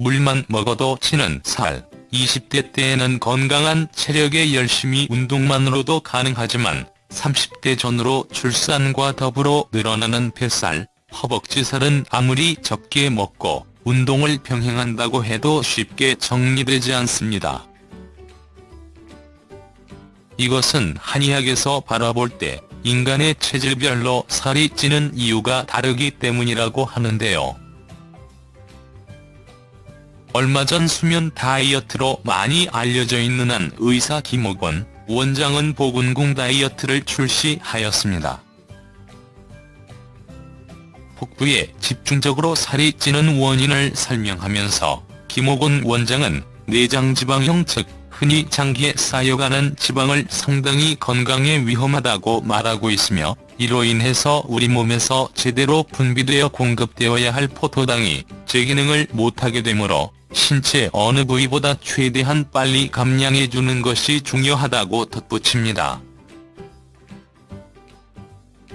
물만 먹어도 치는 살, 20대 때에는 건강한 체력에 열심히 운동만으로도 가능하지만 30대 전으로 출산과 더불어 늘어나는 뱃살, 허벅지살은 아무리 적게 먹고 운동을 병행한다고 해도 쉽게 정리되지 않습니다. 이것은 한의학에서 바라볼 때 인간의 체질별로 살이 찌는 이유가 다르기 때문이라고 하는데요. 얼마 전 수면 다이어트로 많이 알려져 있는 한 의사 김옥원 원장은 보건궁 다이어트를 출시하였습니다. 복부에 집중적으로 살이 찌는 원인을 설명하면서 김옥원 원장은 내장지방형 즉 흔히 장기에 쌓여가는 지방을 상당히 건강에 위험하다고 말하고 있으며 이로 인해서 우리 몸에서 제대로 분비되어 공급되어야 할 포도당이 제 기능을 못하게 되므로 신체 어느 부위보다 최대한 빨리 감량해주는 것이 중요하다고 덧붙입니다.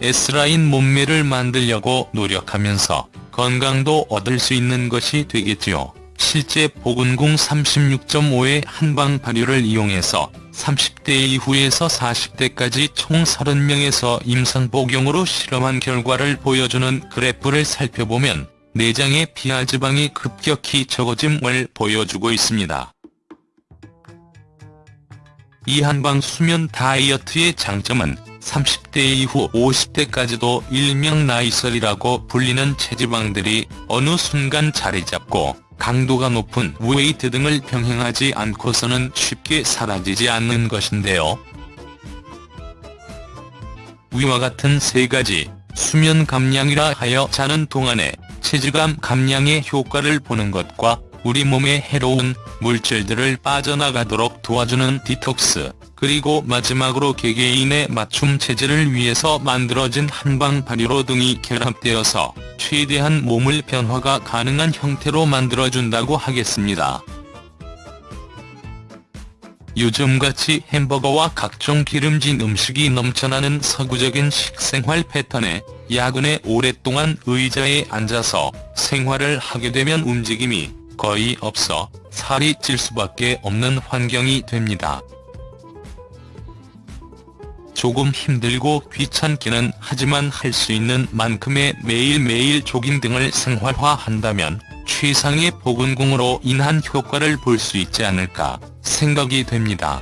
S라인 몸매를 만들려고 노력하면서 건강도 얻을 수 있는 것이 되겠지요. 실제 보건궁 36.5의 한방 발효를 이용해서 30대 이후에서 40대까지 총 30명에서 임상 복용으로 실험한 결과를 보여주는 그래프를 살펴보면 내장의 피하지방이 급격히 적어짐을 보여주고 있습니다. 이 한방 수면 다이어트의 장점은 30대 이후 50대까지도 일명 나이설이라고 불리는 체지방들이 어느 순간 자리 잡고 강도가 높은 웨이트 등을 병행하지 않고서는 쉽게 사라지지 않는 것인데요. 위와 같은 세 가지 수면 감량이라 하여 자는 동안에 체질감 감량의 효과를 보는 것과 우리 몸에 해로운 물질들을 빠져나가도록 도와주는 디톡스, 그리고 마지막으로 개개인의 맞춤 체질을 위해서 만들어진 한방 발효로 등이 결합되어서 최대한 몸을 변화가 가능한 형태로 만들어준다고 하겠습니다. 요즘같이 햄버거와 각종 기름진 음식이 넘쳐나는 서구적인 식생활 패턴에 야근에 오랫동안 의자에 앉아서 생활을 하게 되면 움직임이 거의 없어 살이 찔 수밖에 없는 환경이 됩니다. 조금 힘들고 귀찮기는 하지만 할 수 있는 만큼의 매일매일 조깅 등을 생활화한다면 최상의 보건궁으로 인한 효과를 볼 수 있지 않을까 생각이 됩니다.